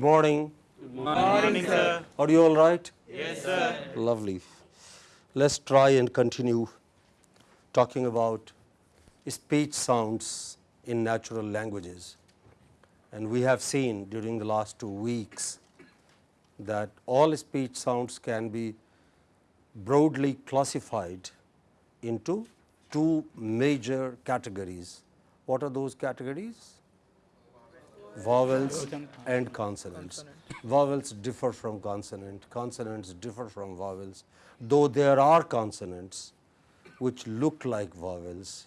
morning. Good morning, sir. Are you all right? Yes, sir. Lovely. Let's try and continue talking about speech sounds in natural languages. And we have seen during the last two weeks that all speech sounds can be broadly classified into two major categories. What are those categories? Vowels and consonants. Vowels differ from consonant, consonants differ from vowels, though there are consonants which look like vowels,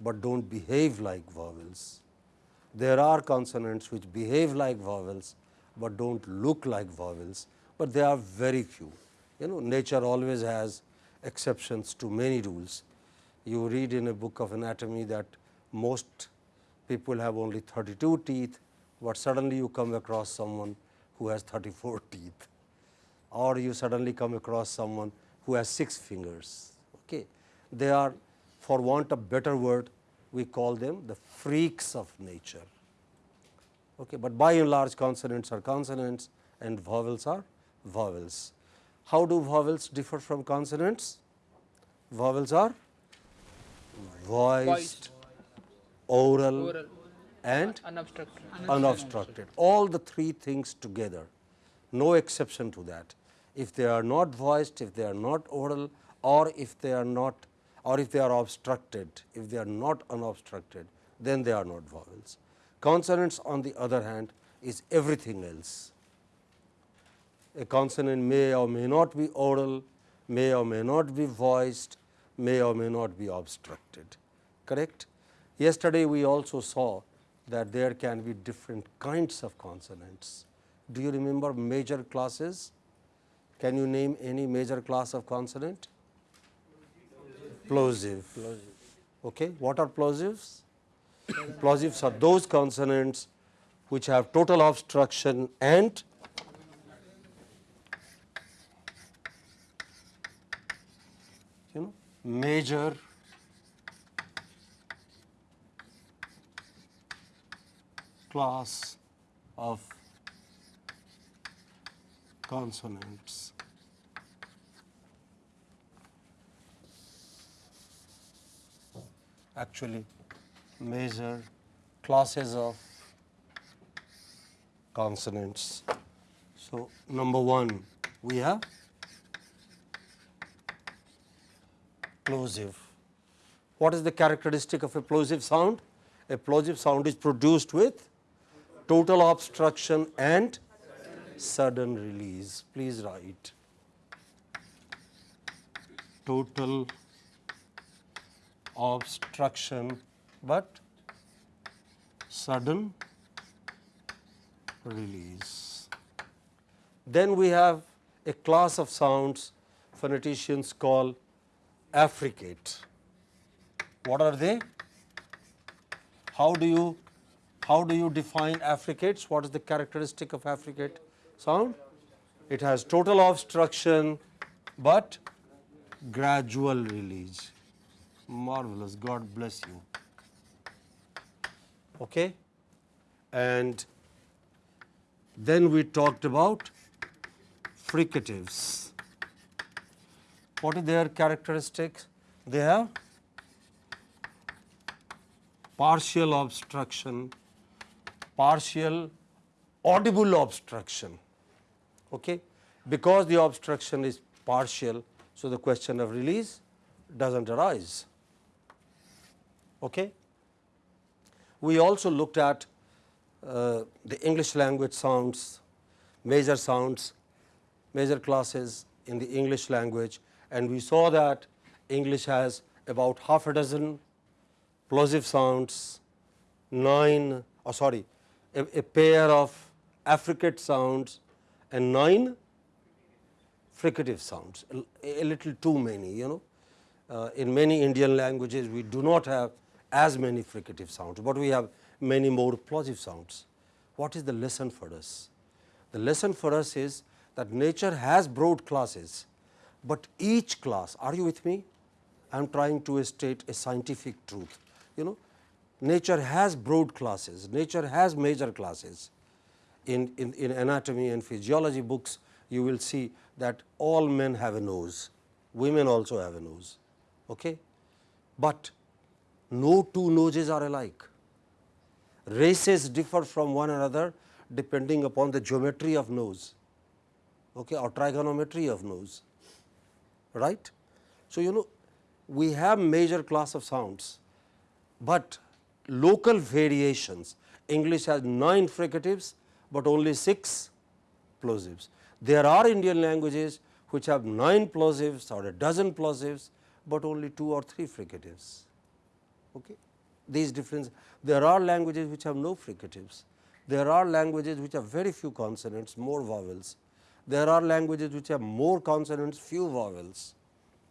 but do not behave like vowels. There are consonants which behave like vowels, but do not look like vowels, but they are very few. You know nature always has exceptions to many rules. You read in a book of anatomy that most people have only 32 teeth, but suddenly you come across someone who has 34 teeth or you suddenly come across someone who has 6 fingers. Okay. They are for want of better word we call them the freaks of nature. Okay. But by and large consonants are consonants and vowels are vowels. How do vowels differ from consonants? Vowels are voiced, Oral. And Unobstructed. unobstructed. All the three things together, no exception to that. If they are not voiced, if they are not oral or if they are not or if they are obstructed, if they are not unobstructed, then they are not vowels. Consonants on the other hand is everything else. A consonant may or may not be oral, may or may not be voiced, may or may not be obstructed, correct. Yesterday we also saw that there can be different kinds of consonants. Do you remember major classes? Can you name any major class of consonant? Plosive. Okay. What are plosives? Plosives are those consonants which have total obstruction and you know major class of consonants. Actually, major classes of consonants. So, number 1 we have plosive. What is the characteristic of a plosive sound? A plosive sound is produced with total obstruction and sudden release. Please write total obstruction, but sudden release. Then we have a class of sounds phoneticians call affricate. What are they? How do you how do you define affricates? What is the characteristic of affricate sound? It has total obstruction, but gradual release. Marvelous, God bless you. Okay? And then we talked about fricatives. What are their characteristics? They have partial obstruction, partial audible obstruction. Okay? Because the obstruction is partial, so the question of release does not arise. Okay? We also looked at uh, the English language sounds, major sounds, major classes in the English language and we saw that English has about half a dozen plosive sounds, 9 oh sorry a, a pair of affricate sounds and 9 fricative sounds, a, a little too many you know. Uh, in many Indian languages we do not have as many fricative sounds, but we have many more plosive sounds. What is the lesson for us? The lesson for us is that nature has broad classes, but each class, are you with me? I am trying to state a scientific truth. You know, nature has broad classes, nature has major classes. in, in, in anatomy and physiology books, you will see that all men have a nose, women also have a nose. Okay? But no two noses are alike. Races differ from one another depending upon the geometry of nose okay, or trigonometry of nose. Right? So, you know we have major class of sounds, but local variations English has 9 fricatives, but only 6 plosives. There are Indian languages which have 9 plosives or a dozen plosives, but only 2 or 3 fricatives. Okay. These differences, there are languages which have no fricatives. There are languages which have very few consonants, more vowels. There are languages which have more consonants, few vowels.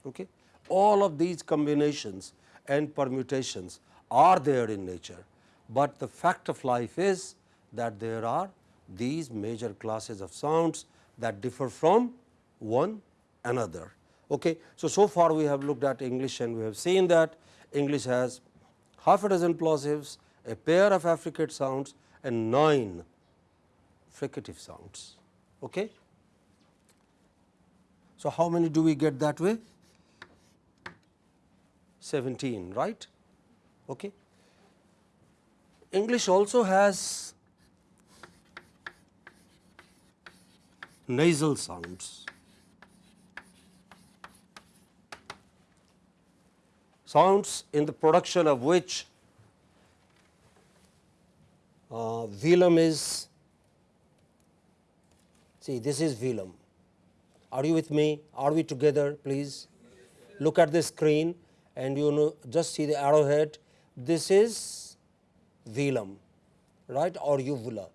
Okay. All of these combinations and permutations are there in nature, but the fact of life is that there are these major classes of sounds that differ from one another. Okay. So, so far we have looked at English and we have seen that English has half a dozen plosives, a pair of affricate sounds and 9 fricative sounds. Okay. So, how many do we get that way? 17, right? Okay. English also has nasal sounds. Sounds in the production of which uh, velum is, see this is velum. Are you with me? Are we together please? Look at the screen and you know just see the arrowhead. This is velum, right or uvula.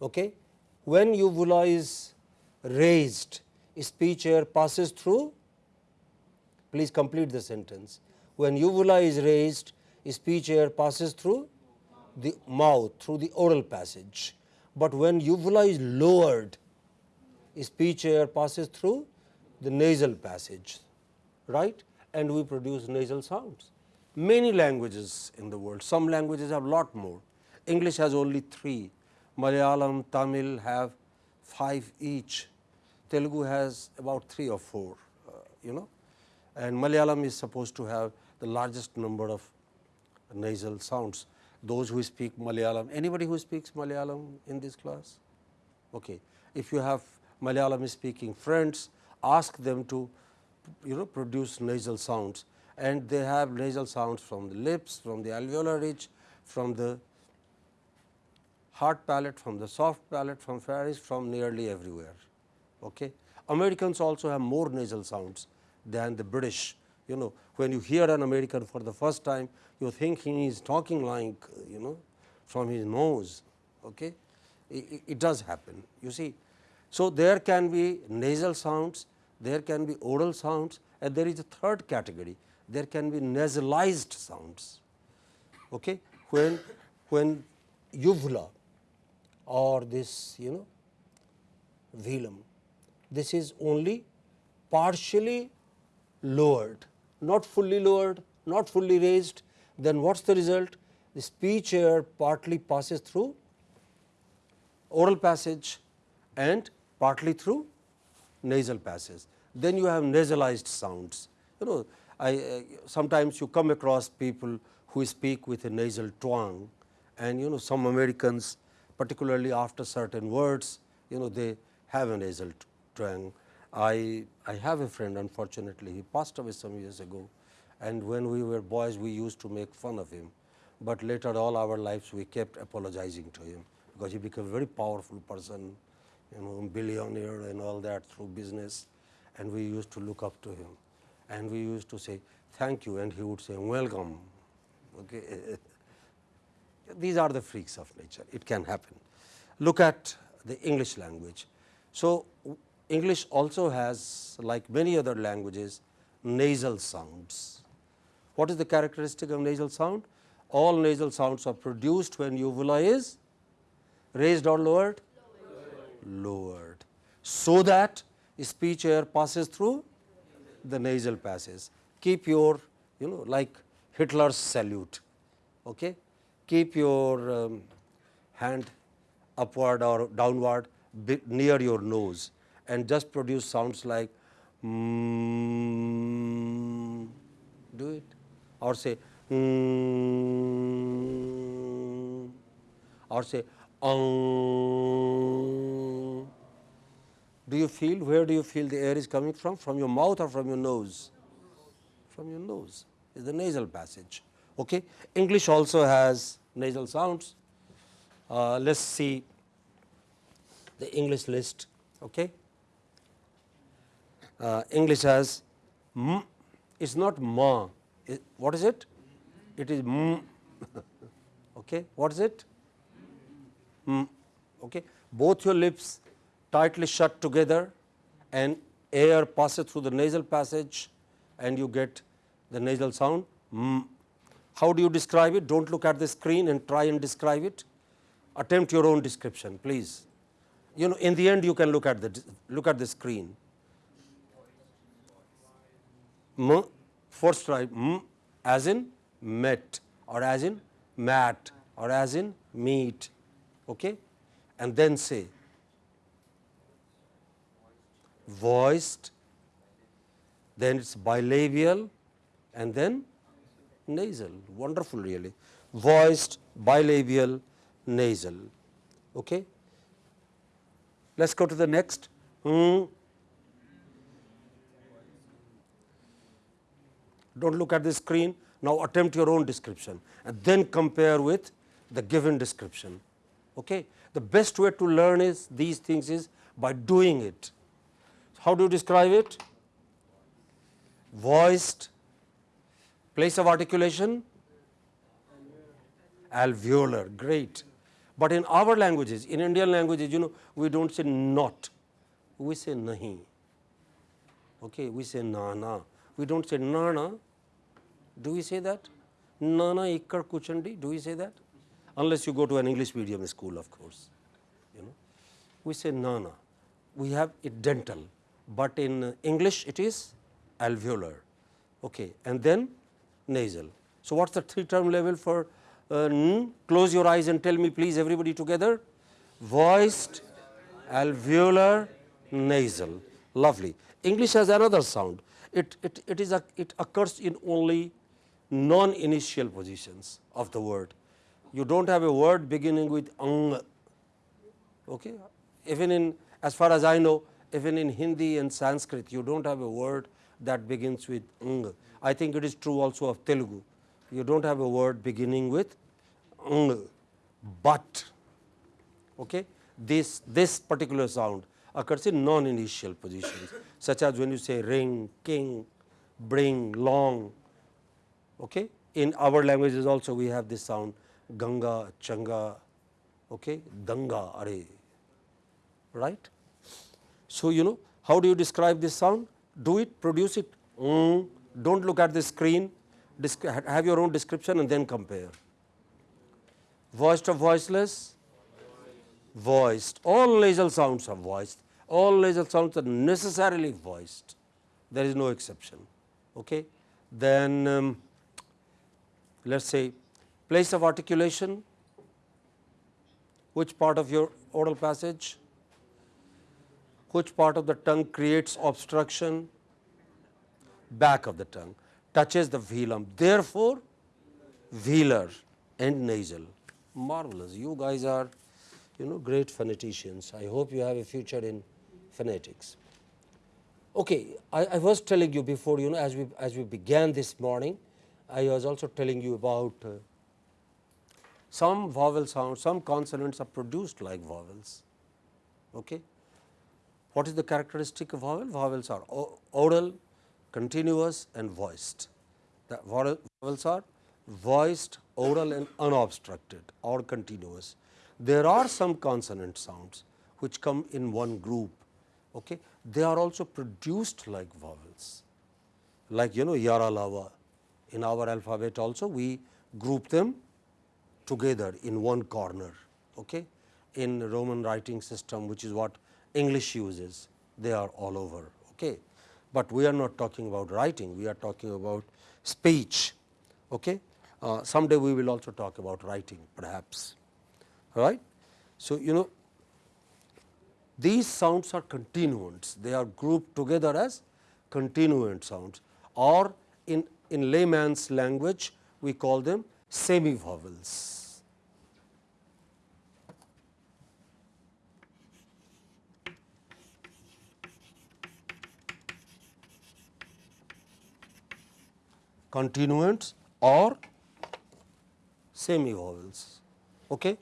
Okay? When uvula is raised, speech air passes through, please complete the sentence. When uvula is raised, speech air passes through the mouth, through the oral passage. But when uvula is lowered, speech air passes through the nasal passage, right? And we produce nasal sounds. Many languages in the world, some languages have a lot more. English has only three, Malayalam, Tamil have five each, Telugu has about three or four, uh, you know, and Malayalam is supposed to have the largest number of nasal sounds. Those who speak Malayalam, anybody who speaks Malayalam in this class? Okay. If you have Malayalam speaking friends, ask them to you know produce nasal sounds and they have nasal sounds from the lips, from the alveolar ridge, from the hard palate, from the soft palate, from pharynx, from nearly everywhere. Okay. Americans also have more nasal sounds than the British. You know, when you hear an American for the first time, you think he is talking like, you know, from his nose. Okay. It, it does happen, you see. So, there can be nasal sounds, there can be oral sounds and there is a third category, there can be nasalized sounds. Okay. When, when uvula or this you know velum, this is only partially lowered, not fully lowered, not fully raised, then what is the result? The speech air partly passes through oral passage and partly through nasal passage. Then you have nasalized sounds. You know, I, uh, sometimes you come across people who speak with a nasal twang and you know some Americans particularly after certain words, you know they have a nasal twang. I, I have a friend unfortunately, he passed away some years ago and when we were boys we used to make fun of him, but later all our lives we kept apologizing to him because he became a very powerful person you know, billionaire and all that through business and we used to look up to him and we used to say thank you and he would say welcome. Okay. Eh, eh, these are the freaks of nature, it can happen. Look at the English language. So, English also has like many other languages nasal sounds. What is the characteristic of nasal sound? All nasal sounds are produced when uvula is raised or lowered lowered, so that speech air passes through the nasal passes. Keep your you know like Hitler's salute, okay? keep your um, hand upward or downward near your nose and just produce sounds like mm, do it or say mm, or say um. Do you feel where do you feel the air is coming from? From your mouth or from your nose? From your nose is the nasal passage. Okay. English also has nasal sounds. Uh, let's see the English list. Okay. Uh, English has m. It's not ma. It- what is it? It is m. okay. What is it? Mm, okay. Both your lips tightly shut together and air passes through the nasal passage and you get the nasal sound. Mm. How do you describe it? Don't look at the screen and try and describe it. Attempt your own description, please. You know, in the end, you can look at the look at the screen. M, first try m as in met or as in mat or as in meat, okay? and then say voiced, then it's bilabial and then nasal. Wonderful really. Voiced, bilabial, nasal. Okay. Let's go to the next. Mm. Don't look at the screen. Now attempt your own description and then compare with the given description. Okay. The best way to learn is these things is by doing it. How do you describe it? Voiced, place of articulation, alveolar, great. But in our languages, in Indian languages, you know, we don't say not, we say nahi. Okay, we say nana. We don't say nana. Do we say that? Nana ikkar kuchandi, do we say that? Unless you go to an English medium school, of course. You know, we say nana. We have a dental, but in English it is alveolar. Okay, and then nasal. So what's the three term level for uh, n? Close your eyes and tell me, please, everybody together. Voiced, alveolar, nasal. Lovely. English has another sound. It, it, it, is a, it occurs in only non-initial positions of the word. You don't have a word beginning with ang. Okay? Even in, as far as I know, even in Hindi and Sanskrit, you don't have a word that begins with ng. I think it is true also of Telugu. You don't have a word beginning with ng, but okay? this, this particular sound occurs in non-initial positions, such as when you say ring, king, bring, long. Okay? In our languages also we have this sound Ganga, Changa, okay? Danga, Are, right? So, you know how do you describe this sound? Do it, produce it, mm, do not look at the screen, have your own description and then compare. Voiced or voiceless? Voiced. All nasal sounds are voiced, all nasal sounds are necessarily voiced, there is no exception. Okay? Then um, let us say place of articulation, which part of your oral passage, which part of the tongue creates obstruction, back of the tongue touches the velum, therefore, velar and nasal. Marvelous, you guys are you know great phoneticians. I hope you have a future in phonetics. Okay, I, I was telling you before, you know, as we as we began this morning, I was also telling you about uh, some vowel sounds, some consonants are produced like vowels. Okay. What is the characteristic of vowel? Vowels are oral, continuous and voiced. The vowels are voiced, oral and unobstructed or continuous. There are some consonant sounds which come in one group. Okay. They are also produced like vowels, like you know yara lava. In our alphabet also we group them together in one corner. Okay. In Roman writing system which is what English uses, they are all over. Okay. But we are not talking about writing, we are talking about speech. Okay. Uh, someday we will also talk about writing perhaps. Right. So, you know these sounds are continuants, they are grouped together as continuant sounds or in, in layman's language we call them semi vowels. Continuants or semi vowels. Okay?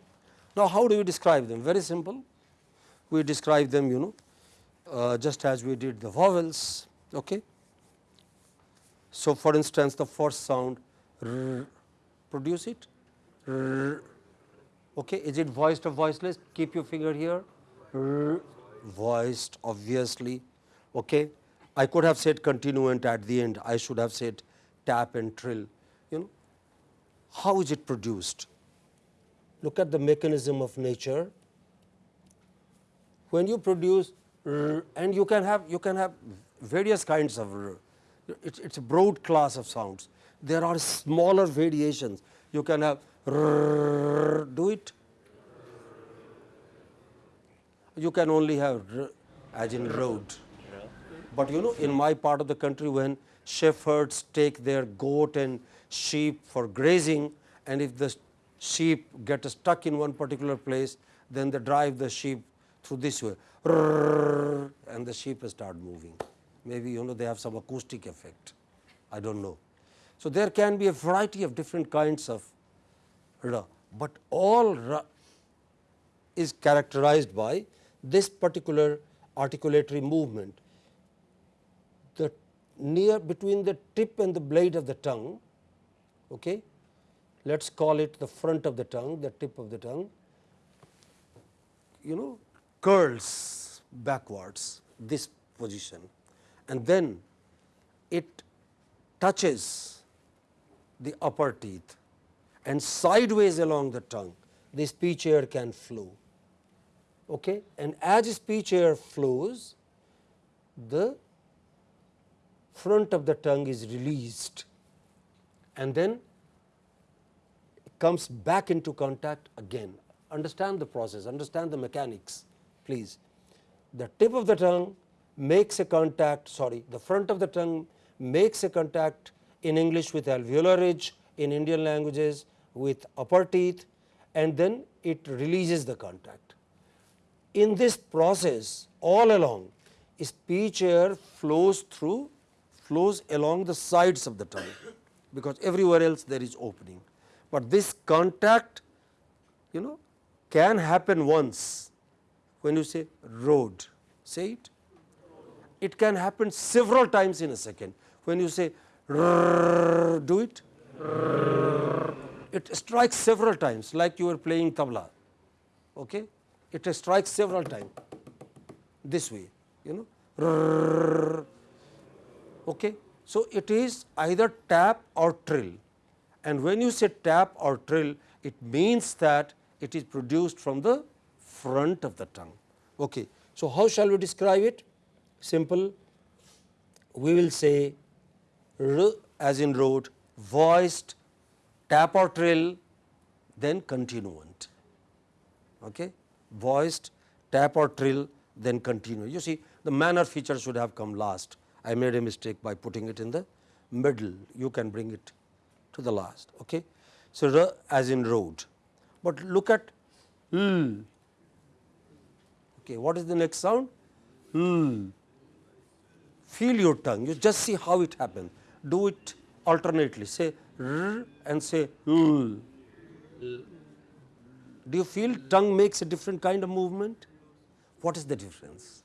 Now, how do we describe them? Very simple. We describe them, you know, uh, just as we did the vowels. Okay? So, for instance, the first sound r, produce it. R, okay? Is it voiced or voiceless? Keep your finger here. R, voiced, obviously. Okay? I could have said continuant at the end. I should have said tap and trill. You know, how is it produced? Look at the mechanism of nature. When you produce and you can have you can have various kinds of. It's, it's a broad class of sounds. There are smaller variations. You can have do it. You can only have as in road. But you know, in my part of the country, when shepherds take their goat and sheep for grazing, and if the sheep get stuck in one particular place, then they drive the sheep through this way, and the sheep start moving. Maybe you know they have some acoustic effect. I don't know. So there can be a variety of different kinds of ra, but all ra is characterized by this particular articulatory movement near between the tip and the blade of the tongue, okay, let us call it the front of the tongue, the tip of the tongue, you know curls backwards this position and then it touches the upper teeth and sideways along the tongue the speech air can flow. Okay? And as speech air flows, the front of the tongue is released and then comes back into contact again. Understand the process, understand the mechanics please. The tip of the tongue makes a contact, sorry, the front of the tongue makes a contact in English with alveolar ridge, in Indian languages with upper teeth and then it releases the contact. In this process all along speech air flows through flows along the sides of the tongue, because everywhere else there is opening. But this contact you know can happen once when you say road, say it. It can happen several times in a second. When you say do it, it strikes several times like you are playing tabla. Okay? It strikes several times this way, you know. Okay? So, it is either tap or trill and when you say tap or trill it means that it is produced from the front of the tongue. Okay. So, how shall we describe it? Simple, we will say r as in road, voiced, tap or trill, then continuant. Okay? Voiced, tap or trill, then continuant. You see the manner feature should have come last I made a mistake by putting it in the middle, you can bring it to the last. Okay. So, r as in road, but look at l. Okay, what is the next sound? L. Feel your tongue, you just see how it happens. Do it alternately, say r and say l. Do you feel tongue makes a different kind of movement? What is the difference?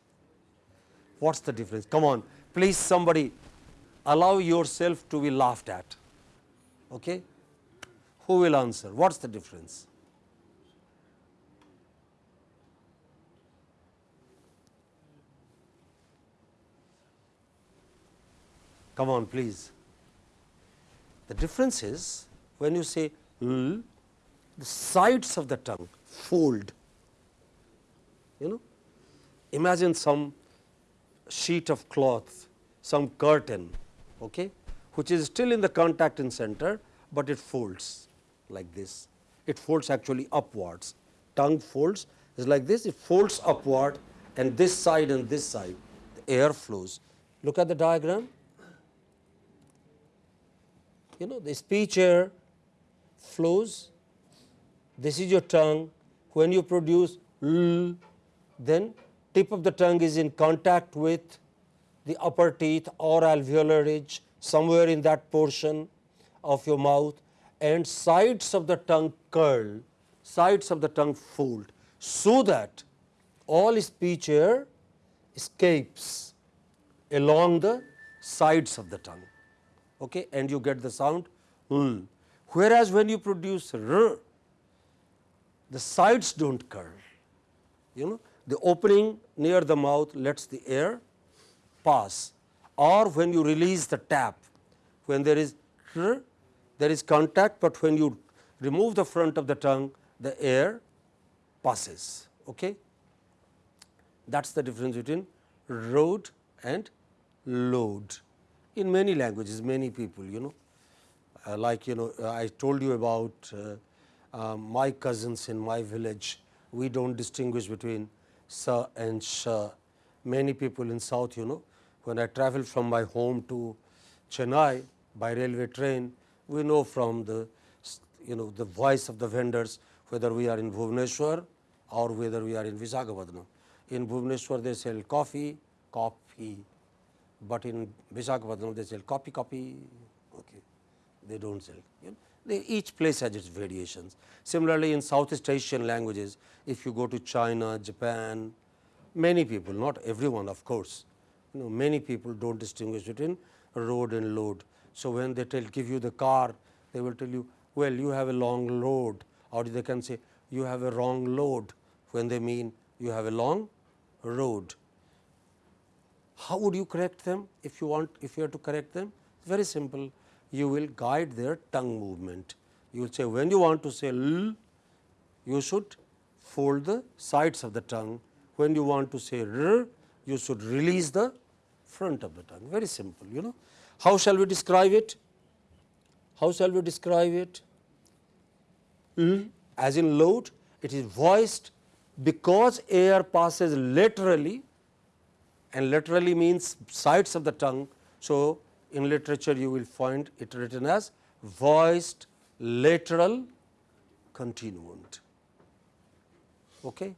What's the difference? Come on, please somebody allow yourself to be laughed at. Okay? Who will answer? What's the difference? Come on, please. The difference is when you say l, the sides of the tongue fold. You know, imagine some sheet of cloth, some curtain, okay, which is still in the contacting center, but it folds like this. It folds actually upwards, tongue folds is like this, it folds upward and this side and this side, the air flows. Look at the diagram. You know, the speech air flows, this is your tongue. When you produce l, then tip of the tongue is in contact with the upper teeth or alveolar ridge somewhere in that portion of your mouth and sides of the tongue curl, sides of the tongue fold so that all speech air escapes along the sides of the tongue okay, and you get the sound l. Whereas, when you produce r, the sides do not curl, you know the opening near the mouth lets the air pass or when you release the tap, when there is there is contact, but when you remove the front of the tongue, the air passes. Okay? That is the difference between road and load. In many languages, many people, you know, uh, like you know, I told you about uh, uh, my cousins in my village, we do not distinguish between sa and sha. Many people in south, you know, when I travel from my home to Chennai by railway train, we know from the you know the voice of the vendors whether we are in Bhubaneswar or whether we are in Visakhapatnam. In Bhubaneswar they sell coffee, coffee, but in Visakhapatnam they sell copy, copy, okay. they do not sell. You know, each place has its variations. Similarly, in Southeast Asian languages, if you go to China, Japan, many people, not everyone of course, you know, many people do not distinguish between road and load. So, when they tell give you the car, they will tell you, well, you have a long load or they can say you have a wrong load when they mean you have a long road. How would you correct them if you want if you have to correct them? Very simple, you will guide their tongue movement. You will say when you want to say l, you should fold the sides of the tongue. When you want to say r, you should release the front of the tongue. Very simple, you know. How shall we describe it? How shall we describe it? L as in load, it is voiced because air passes laterally and laterally means sides of the tongue. So, in literature you will find it written as voiced lateral continuant. Okay?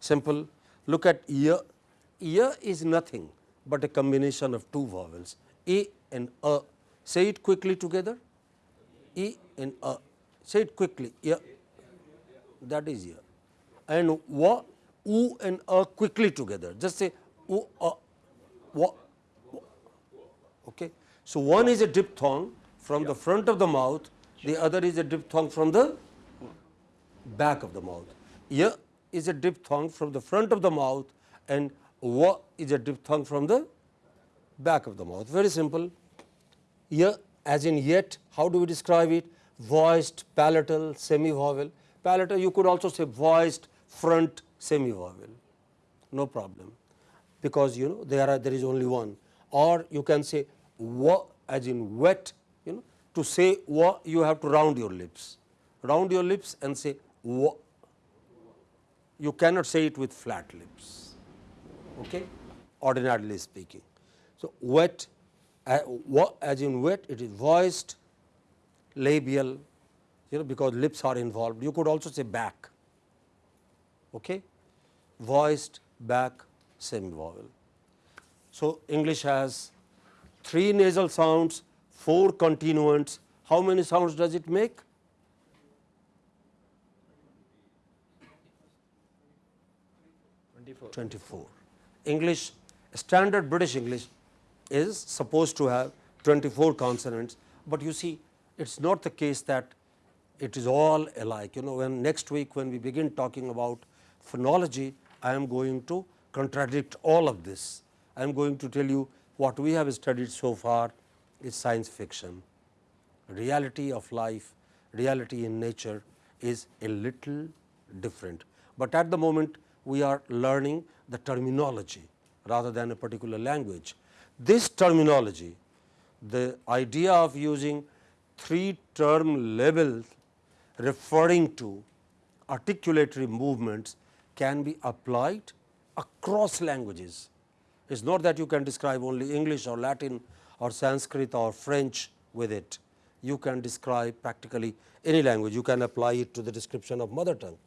Simple. Look at ear. Ear is nothing but a combination of two vowels a and a. Say it quickly together. E and a. Say it quickly. Ear. That is ear. And wa, u and a quickly together. Just say u, a, wa. Okay. So, one is a diphthong from the front of the mouth, the other is a diphthong from the back of the mouth. Y is a diphthong from the front of the mouth and w is a diphthong from the back of the mouth. Very simple. Y as in yet, how do we describe it? Voiced, palatal, semi-vowel. Palatal, you could also say voiced, front, semi-vowel. No problem, because you know there are there is only one. Or you can say wa as in wet, you know. To say wa, you have to round your lips, round your lips and say wa. You cannot say it with flat lips, okay? ordinarily speaking. So, wet uh, wa, as in wet, it is voiced, labial, you know, because lips are involved. You could also say back, okay? voiced, back, semi vowel. So, English has three nasal sounds, four continuants. How many sounds does it make? Twenty-four. English, standard British English is supposed to have 24 consonants, but you see it is not the case that it is all alike. You know when next week when we begin talking about phonology, I am going to contradict all of this. I am going to tell you what we have studied so far is science fiction. Reality of life, reality in nature is a little different, but at the moment we are learning the terminology rather than a particular language. This terminology, the idea of using three term labels referring to articulatory movements can be applied across languages. It is not that you can describe only English or Latin or Sanskrit or French with it. You can describe practically any language. You can apply it to the description of mother tongue.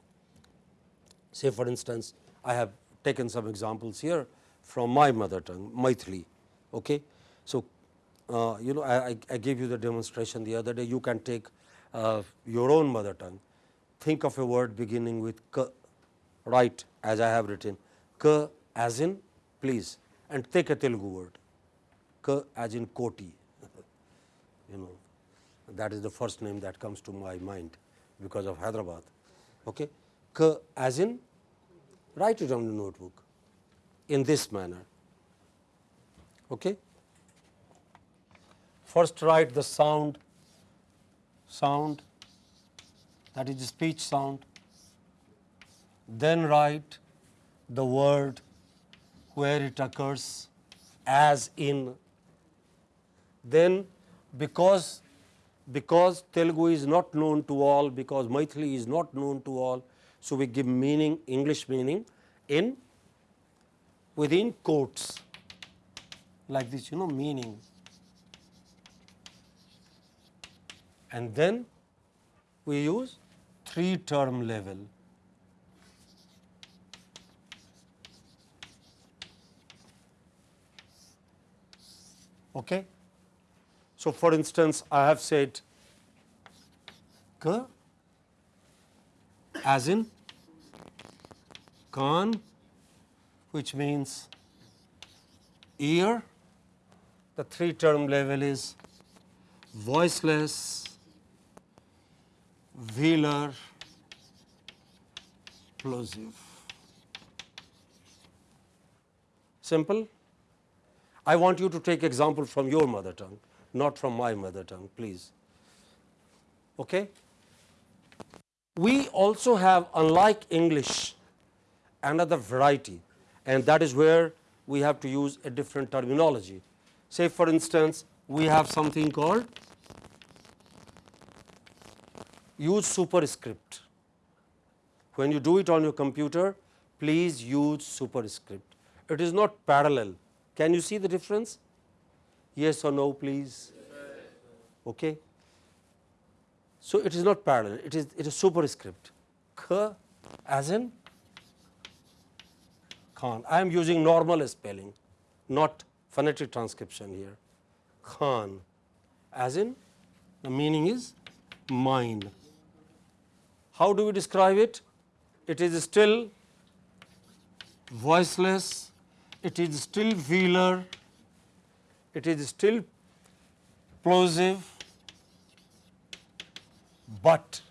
Say for instance, I have taken some examples here from my mother tongue, Maithili. Okay? So, uh, you know I, I, I gave you the demonstration the other day. You can take uh, your own mother tongue. Think of a word beginning with k, right as I have written, k as in please and take a Telugu word, k as in koti, you know that is the first name that comes to my mind because of Hyderabad. Okay? K as in write it on the notebook in this manner. Okay? First write the sound, sound that is the speech sound, then write the word where it occurs as in, then because because Telugu is not known to all, because Maithili is not known to all, so we give meaning, English meaning in within quotes like this, you know, meaning. And then we use three term level. Okay? So, for instance, I have said k as in kan which means ear. The three term level is voiceless, velar, plosive. Simple. I want you to take example from your mother tongue, not from my mother tongue, please. Okay? We also have, unlike English, another variety and that is where we have to use a different terminology. Say for instance, we have something called use superscript. When you do it on your computer, please use superscript. It is not parallel. Can you see the difference? Yes or no, please? Okay. So, it is not parallel, it is it is superscript. K as in Khan. I am using normal spelling, not phonetic transcription here. Khan, as in the meaning is mine. How do we describe it? It is still voiceless, it is still velar, it is still plosive, but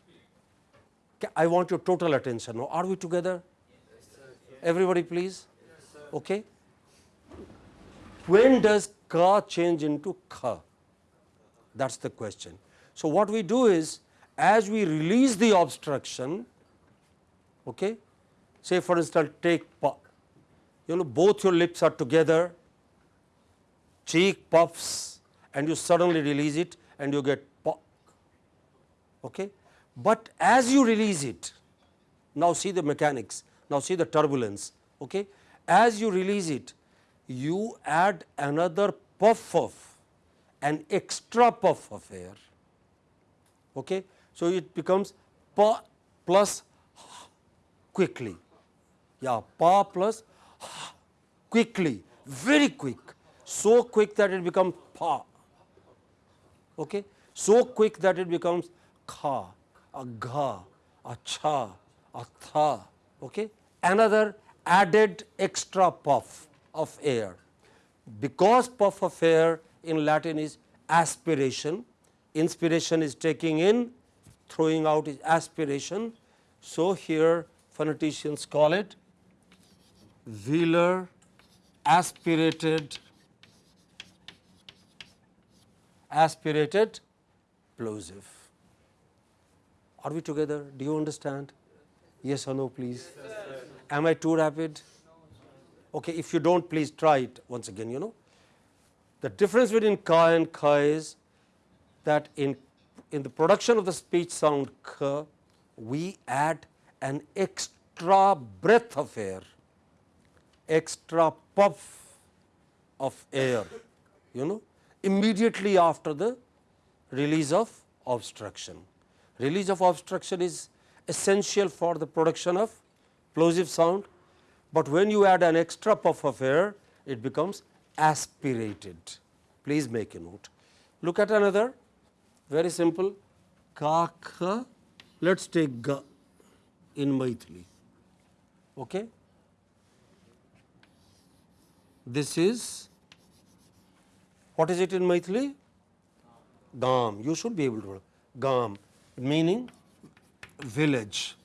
I want your total attention. Now, are we together? Everybody please? Okay. When does ka change into kha? That is the question. So, what we do is as we release the obstruction, okay, say for instance take pa, you know both your lips are together, cheek puffs and you suddenly release it and you get pa. Okay. But as you release it, now see the mechanics, now see the turbulence. Okay. As you release it, you add another puff of an extra puff of air. Okay. So, it becomes pa plus quickly, yeah, pa plus quickly, very quick, so quick that it becomes pa, okay. so quick that it becomes kha, a gha, a cha, a tha, okay. another added extra puff of air. Because puff of air in Latin is aspiration, inspiration is taking in, throwing out is aspiration. So, here phoneticians call it velar aspirated aspirated plosive. Are we together? Do you understand? Yes or no, please? Yes, Am I too rapid? Okay, if you don't, please try it once again, you know. The difference between ka and kha is that in, in the production of the speech sound k, we add an extra breath of air, extra puff of air, you know, immediately after the release of obstruction. Release of obstruction is essential for the production of plosive sound, but when you add an extra puff of air, it becomes aspirated. Please make a note. Look at another, very simple, kaka. let us take ga in Maithili. Okay? This is, what is it in Maithili? Gam, you should be able to, Gam, meaning village.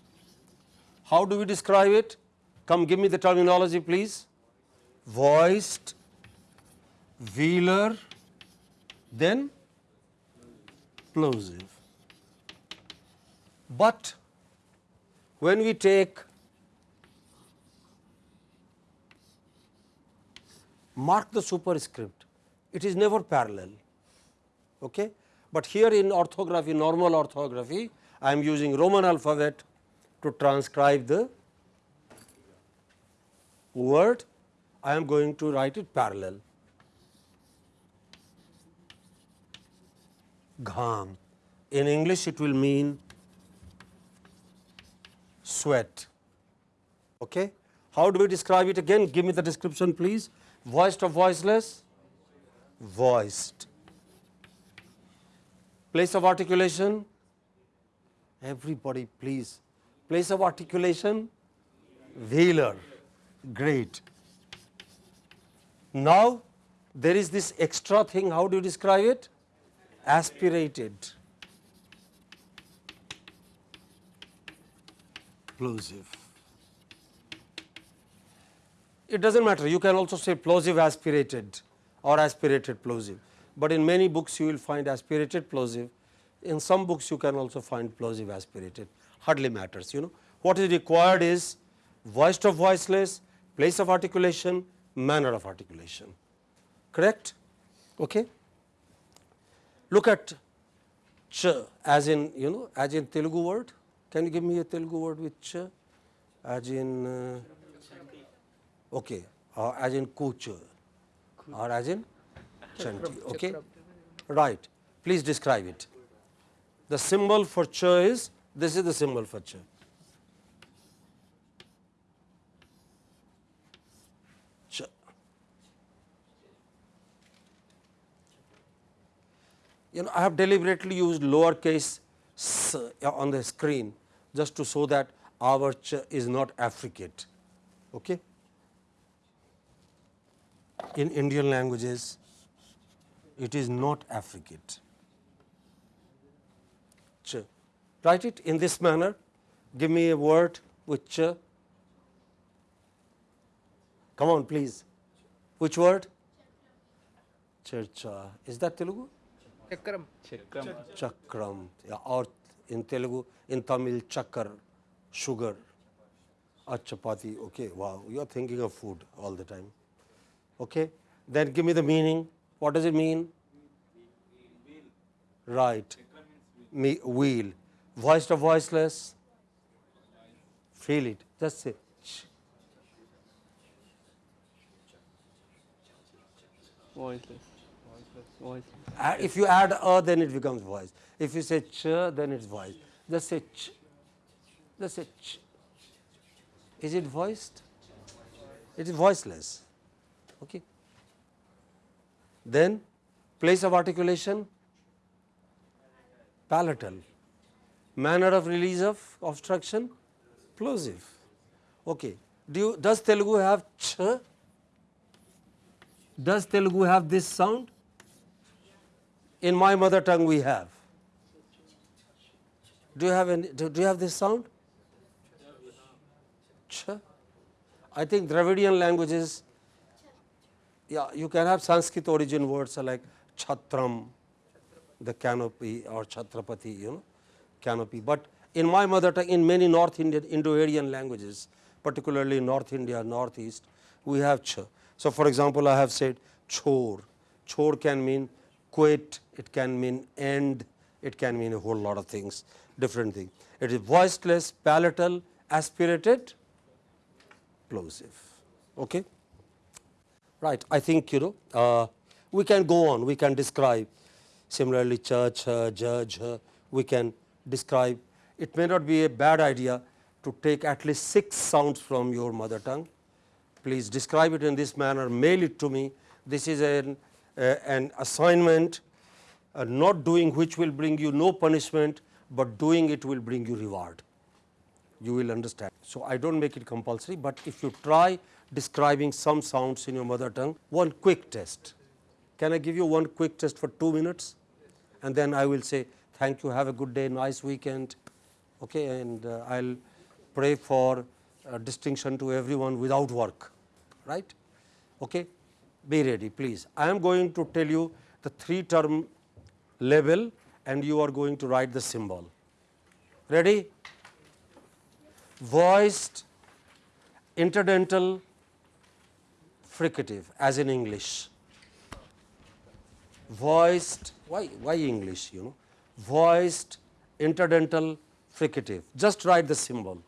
How do we describe it? Come give me the terminology please. Voiced, velar, then plosive. But when we take mark the superscript, it is never parallel. Okay? But here in orthography, normal orthography, I am using Roman alphabet to transcribe the word, I am going to write it parallel. Gham. In English, it will mean sweat. Okay? How do we describe it again? Give me the description, please. Voiced or voiceless? Voiced. Place of articulation? Everybody, please. Place of articulation? Velar. Great. Now, there is this extra thing. How do you describe it? Aspirated. Plosive. It does not matter. You can also say plosive aspirated or aspirated plosive, but in many books you will find aspirated plosive. In some books you can also find plosive aspirated, hardly matters. You know what is required is voiced or voiceless, place of articulation, manner of articulation. Correct? Okay. Look at ch as in you know as in Telugu word. Can you give me a Telugu word with ch? As in uh, okay, or as in kuch, or as in chanti. Okay, right. Please describe it. The symbol for ch is this is the symbol for ch. Ch. You know, I have deliberately used lowercase s uh, on the screen just to show that our ch is not affricate. Okay? In Indian languages, it is not affricate. Ch. Write it in this manner. Give me a word with ch. Come on, please. Which word? Churcha. Is that Telugu? Chakram. Chakram. Chakram. Yeah, or in Telugu, in Tamil, chakar, sugar, or chapati. Okay, wow, you are thinking of food all the time. Okay, then give me the meaning. What does it mean? Right. Me, wheel. Voiced or voiceless? Feel it. Just say. Voiceless. Voiceless. Uh, If you add a, then it becomes voice. If you say ch, then it's voice. Just say ch. Just say ch. Is it voiced? It is voiceless. Okay. Then place of articulation palatal. Manner of release of obstruction plosive. Okay. Do you, does Telugu have ch? Does Telugu have this sound? In my mother tongue we have. Do you have any, do, do you have this sound? Ch. I think Dravidian languages, yeah, you can have Sanskrit origin words like Chatram, the canopy or Chhatrapati, you know, canopy. But in my mother tongue, in many North Indian, Indo-Aryan languages, particularly North India, Northeast, we have ch. So, for example, I have said chor. Chor can mean quit, it can mean end, it can mean a whole lot of things, different things. It is voiceless, palatal, aspirated, plosive. Okay? Right. I think you know uh, we can go on. We can describe similarly church, uh, judge. Uh, we can describe. It may not be a bad idea to take at least six sounds from your mother tongue. Please describe it in this manner. Mail it to me. This is an uh, an assignment. Uh, not doing which will bring you no punishment, but doing it will bring you reward you will understand. So, I do not make it compulsory, but if you try describing some sounds in your mother tongue, one quick test. Can I give you one quick test for 2 minutes? And then I will say thank you, have a good day, nice weekend, okay, and uh, I will pray for uh, distinction to everyone without work, right. Okay. Be ready please. I am going to tell you the 3 term label and you are going to write the symbol. Ready? voiced interdental fricative as in English. Voiced, why, why English you know, voiced interdental fricative, just write the symbol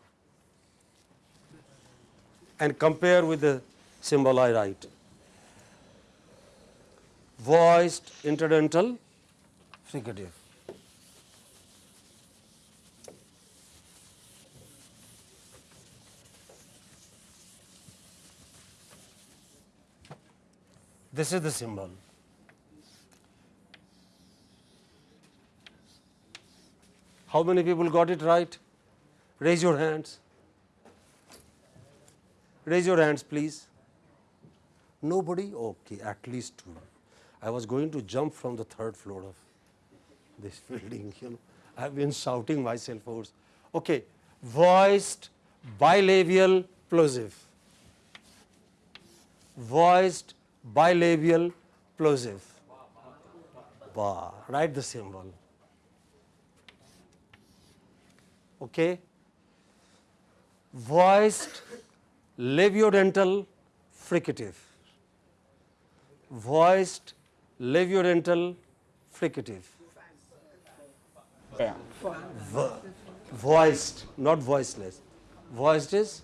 and compare with the symbol I write. Voiced interdental fricative. This is the symbol. How many people got it right? Raise your hands. Raise your hands, please. Nobody? Okay, at least two. I was going to jump from the third floor of this building, you know. I have been shouting myself hoarse. Okay, voiced bilabial plosive. Voiced bilabial plosive. Ba. Write the symbol. Okay. Voiced labiodental fricative. Voiced labiodental fricative. Vo- voiced, not voiceless. Voiced is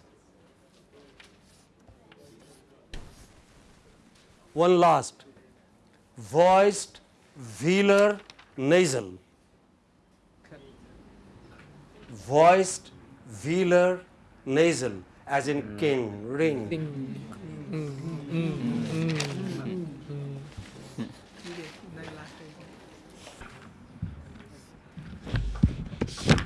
one last. Voiced velar nasal voiced velar nasal as in king ring.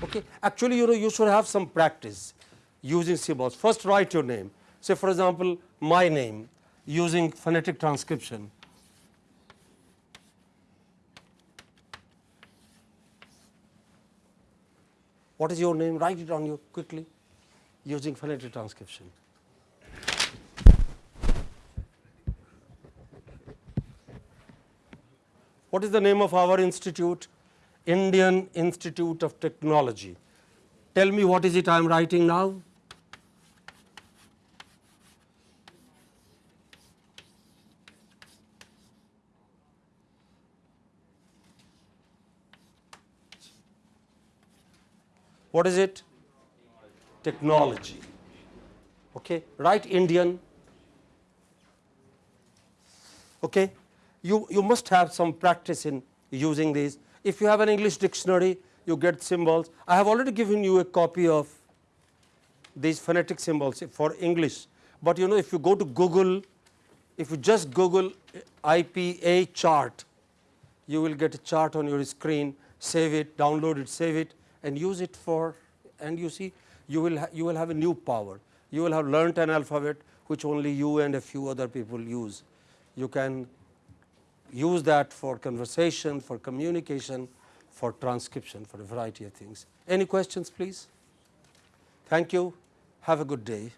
Okay actually you know you should have some practice using symbols first write your name. Say for example my name using phonetic transcription. What is your name? Write it on you quickly using phonetic transcription. What is the name of our institute? Indian Institute of Technology. Tell me what is it I am writing now? What is it? Technology. Okay. Write Indian. Okay. You, you must have some practice in using these. If you have an English dictionary, you get symbols. I have already given you a copy of these phonetic symbols for English. But you know if you go to Google, if you just Google IPA chart, you will get a chart on your screen, save it, download it, save it and use it for and you see you will you will have a new power. You will have learnt an alphabet which only you and a few other people use. You can use that for conversation, for communication, for transcription, for a variety of things. Any questions please? Thank you. Have a good day.